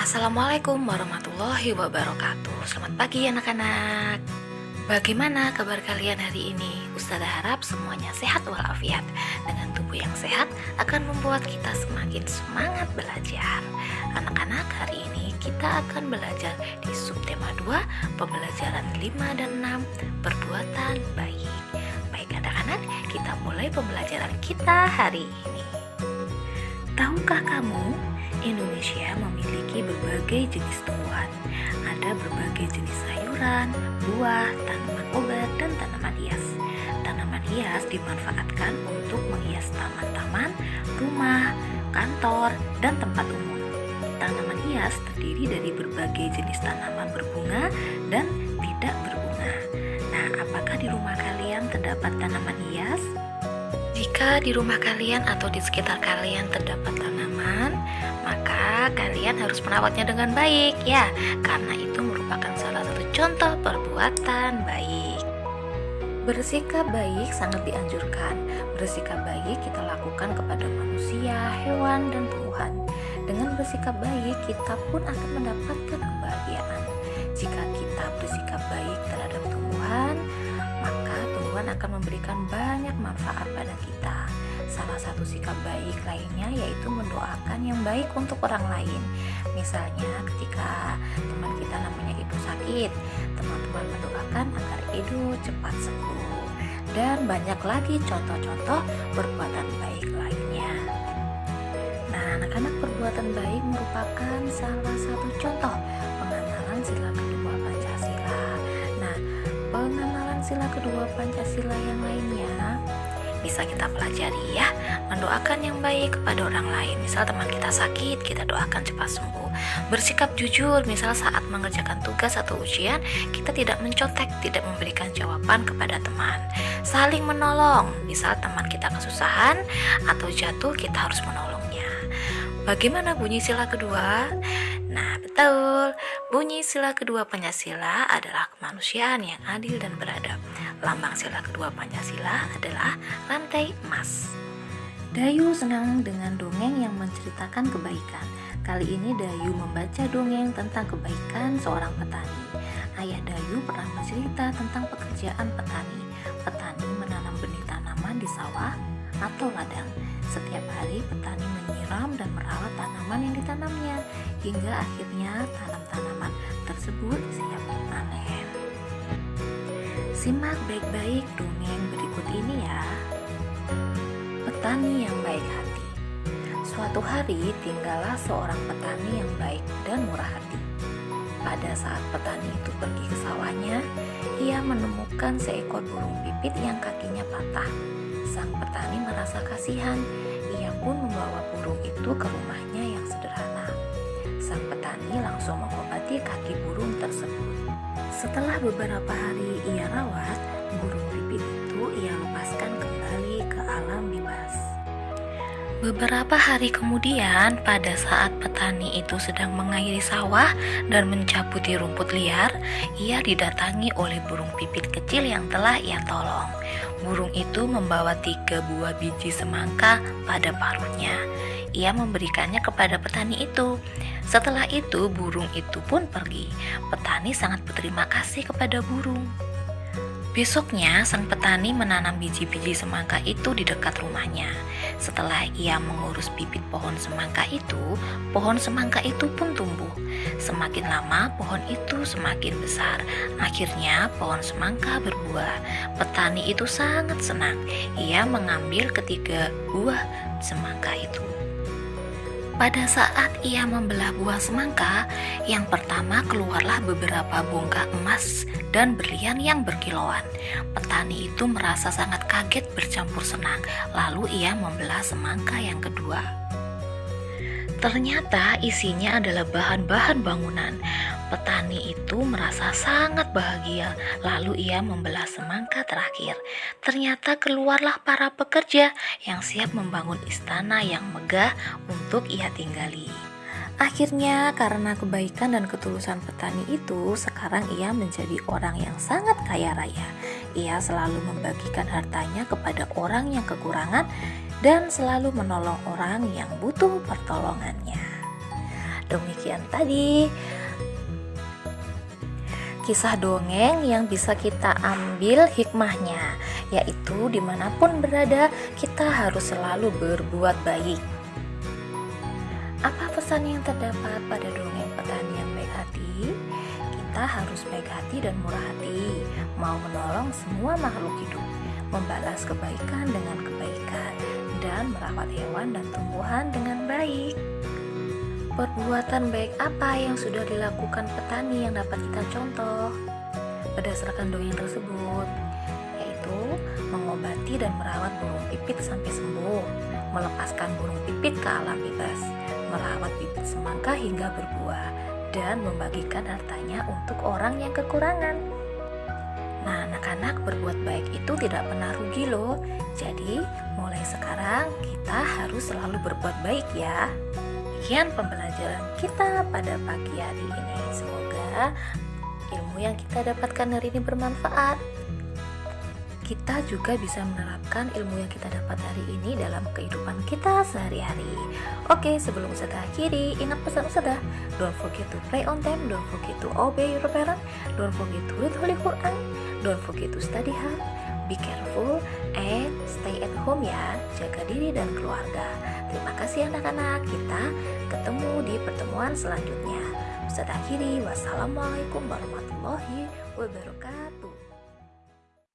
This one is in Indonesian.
Assalamualaikum warahmatullahi wabarakatuh. Selamat pagi anak-anak. Bagaimana kabar kalian hari ini? Ustazah harap semuanya sehat walafiat. Dengan tubuh yang sehat akan membuat kita semakin semangat belajar. Anak-anak hari ini kita akan belajar di subtema 2 Pembelajaran 5 dan 6 Perbuatan baik. Baik anak-anak kita mulai pembelajaran kita hari ini. Tahukah kamu Indonesia memiliki berbagai jenis tumbuhan. Ada berbagai jenis sayuran, buah, tanaman obat, dan tanaman hias. Tanaman hias dimanfaatkan untuk menghias taman-taman, rumah, kantor, dan tempat umum. Tanaman hias terdiri dari berbagai jenis tanaman berbunga dan tidak berbunga. Nah, apakah di rumah kalian terdapat tanaman hias? Jika di rumah kalian atau di sekitar kalian terdapat tanaman, maka kalian harus merawatnya dengan baik ya, karena itu merupakan salah satu contoh perbuatan baik. Bersikap baik sangat dianjurkan. Bersikap baik kita lakukan kepada manusia, hewan, dan tumbuhan. Dengan bersikap baik, kita pun akan mendapatkan kebahagiaan. Jika kita bersikap baik terhadap tumbuhan, maka tumbuhan akan memberikan banyak manfaat pada kita. Salah satu sikap baik lainnya yaitu mendoakan yang baik untuk orang lain. Misalnya ketika teman kita namanya ibu sakit, teman-teman mendoakan agar ibu cepat sembuh. Dan banyak lagi contoh-contoh perbuatan baik lainnya. Nah, anak-anak perbuatan baik merupakan salah satu contoh pengenalan sila kedua Pancasila. Nah, pengenalan sila kedua Pancasila yang lainnya bisa kita pelajari ya. Mendoakan yang baik kepada orang lain. Misal teman kita sakit kita doakan cepat sembuh. Bersikap jujur misal saat mengerjakan tugas atau ujian kita tidak mencontek tidak memberikan jawaban kepada teman. Saling menolong. Misal teman kita kesusahan atau jatuh kita harus menolongnya. Bagaimana bunyi sila kedua? Nah, betul. Bunyi sila kedua Pancasila adalah kemanusiaan yang adil dan beradab. Lambang sila kedua Pancasila adalah rantai emas. Dayu senang dengan dongeng yang menceritakan kebaikan. Kali ini Dayu membaca dongeng tentang kebaikan seorang petani. Ayah Dayu pernah bercerita tentang pekerjaan petani. Petani menanam benih tanaman di sawah atau ladang. Setiap hari petani menyiram dan merawat tanaman yang ditanamnya hingga akhirnya tanam-tanaman tersebut siap dipanen. Simak baik-baik dongeng berikut ini ya. Petani yang baik hati. Suatu hari tinggallah seorang petani yang baik dan murah hati. Pada saat petani itu pergi ke sawahnya, ia menemukan seekor burung pipit yang kakinya patah. Sang petani merasa kasihan, ia pun membawa burung itu ke rumahnya yang sederhana. Sang petani langsung mengobati kaki burung tersebut. Setelah beberapa hari ia rawat, burung pipit itu ia lepaskan kembali ke alam bebas. Beberapa hari kemudian, pada saat petani itu sedang mengairi sawah dan mencabuti rumput liar, ia didatangi oleh burung pipit kecil yang telah ia tolong. Burung itu membawa tiga buah biji semangka pada paruhnya. Ia memberikannya kepada petani itu. Setelah itu, burung itu pun pergi. Petani sangat berterima kasih kepada burung. Besoknya, sang petani menanam biji-biji semangka itu di dekat rumahnya. Setelah ia mengurus bibit pohon semangka itu, pohon semangka itu pun tumbuh. Semakin lama, pohon itu semakin besar. Akhirnya, pohon semangka berbuah. Petani itu sangat senang. Ia mengambil ketiga buah semangka itu. Pada saat ia membelah buah semangka, yang pertama keluarlah beberapa bongkah emas dan berlian yang berkilauan. Petani itu merasa sangat kaget bercampur senang, lalu ia membelah semangka yang kedua. Ternyata isinya adalah bahan-bahan bangunan. Petani itu merasa sangat bahagia, lalu ia membelah semangka terakhir. Ternyata keluarlah para pekerja yang siap membangun istana yang megah untuk ia tinggali. Akhirnya, karena kebaikan dan ketulusan petani itu, sekarang ia menjadi orang yang sangat kaya raya. Ia selalu membagikan hartanya kepada orang yang kekurangan dan selalu menolong orang yang butuh pertolongannya. Demikian tadi kisah dongeng yang bisa kita ambil hikmahnya, yaitu di mana pun berada kita harus selalu berbuat baik. Apa pesan yang terdapat pada dongeng petani yang baik hati? Kita harus baik hati dan murah hati, mau menolong semua makhluk hidup, membalas kebaikan dengan kebaikan, dan merawat hewan dan tumbuhan dengan baik. Perbuatan baik apa yang sudah dilakukan petani yang dapat kita contoh berdasarkan dongeng tersebut? Yaitu mengobati dan merawat burung pipit sampai sembuh, melepaskan burung pipit ke alam bebas, merawat bibit semangka hingga berbuah, dan membagikan hartanya untuk orang yang kekurangan. Nah, anak-anak berbuat baik itu tidak pernah rugi loh. Jadi, mulai sekarang kita harus selalu berbuat baik ya. Demikian pembelajaran kita pada pagi hari ini. Semoga ilmu yang kita dapatkan hari ini bermanfaat. Kita juga bisa menerapkan ilmu yang kita dapat hari ini dalam kehidupan kita sehari-hari. Oke, sebelum saya akhiri, ingat pesan Ustazah. Don't forget to pray on time, don't forget to obey your parents, don't forget to read Holy Quran, don't forget to study hard, be careful, and stay at home ya. Jaga diri dan keluarga. Terima kasih anak-anak. Kita ketemu di pertemuan selanjutnya. Ustaz akhiri. Wassalamualaikum warahmatullahi wabarakatuh.